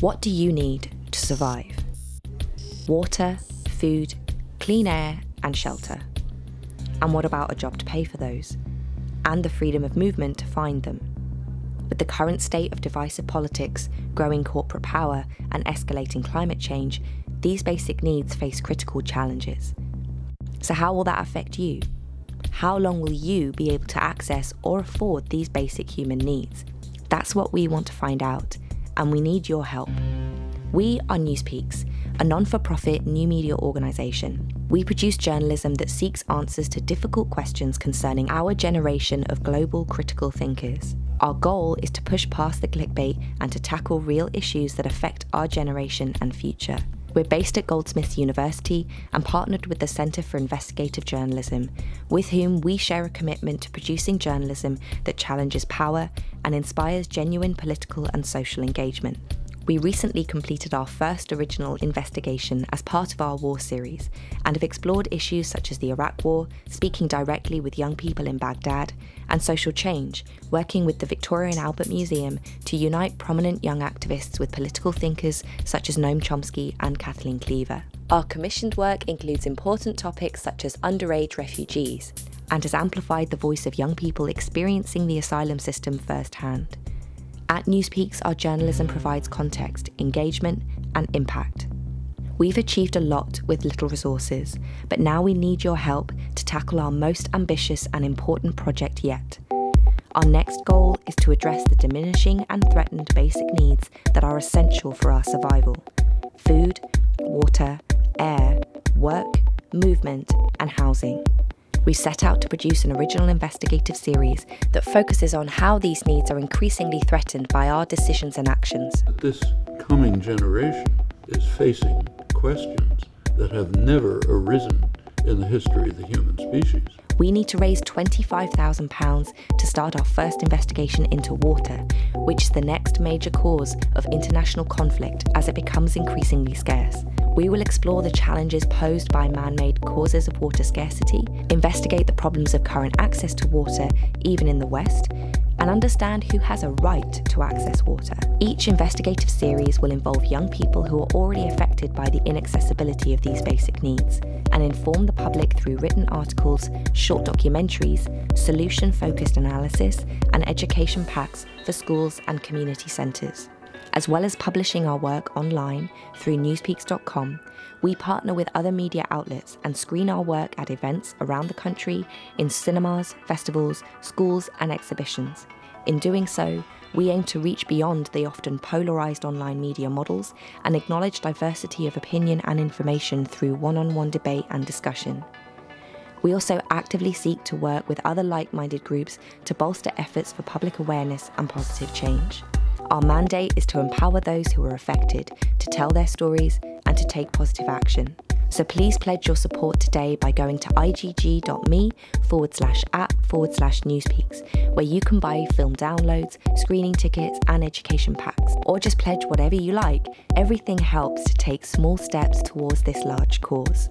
What do you need to survive? Water, food, clean air, and shelter. And what about a job to pay for those? And the freedom of movement to find them. With the current state of divisive politics, growing corporate power, and escalating climate change, these basic needs face critical challenges. So, how will that affect you? How long will you be able to access or afford these basic human needs? That's what we want to find out, and we need your help. We are Newspeaks, a non for profit new media organisation. We produce journalism that seeks answers to difficult questions concerning our generation of global critical thinkers. Our goal is to push past the clickbait and to tackle real issues that affect our generation and future. We're based at Goldsmiths University and partnered with the Centre for Investigative Journalism, with whom we share a commitment to producing journalism that challenges power and inspires genuine political and social engagement. We recently completed our first original investigation as part of our war series and have explored issues such as the Iraq War, speaking directly with young people in Baghdad, and social change, working with the Victoria and Albert Museum to unite prominent young activists with political thinkers such as Noam Chomsky and Kathleen Cleaver. Our commissioned work includes important topics such as underage refugees and has amplified the voice of young people experiencing the asylum system firsthand. At Newspeaks, our journalism provides context, engagement, and impact. We've achieved a lot with little resources, but now we need your help to tackle our most ambitious and important project yet. Our next goal is to address the diminishing and threatened basic needs that are essential for our survival food, water, air, work, movement, and housing we set out to produce an original investigative series that focuses on how these needs are increasingly threatened by our decisions and actions. This coming generation is facing questions that have never arisen in the history of the human species. We need to raise £25,000 to start our first investigation into water, which is the next major cause of international conflict as it becomes increasingly scarce we will explore the challenges posed by man made causes of water scarcity, investigate the problems of current access to water, even in the West, and understand who has a right to access water. Each investigative series will involve young people who are already affected by the inaccessibility of these basic needs and inform the public through written articles, short documentaries, solution focused analysis, and education packs for schools and community centres. As well as publishing our work online through newspeaks.com, we partner with other media outlets and screen our work at events around the country in cinemas, festivals, schools, and exhibitions. In doing so, we aim to reach beyond the often polarised online media models and acknowledge diversity of opinion and information through one on one debate and discussion. We also actively seek to work with other like minded groups to bolster efforts for public awareness and positive change. Our mandate is to empower those who are affected to tell their stories and to take positive action. So please pledge your support today by going to igg.me forward slash app forward slash newspeaks, where you can buy film downloads, screening tickets, and education packs. Or just pledge whatever you like. Everything helps to take small steps towards this large cause.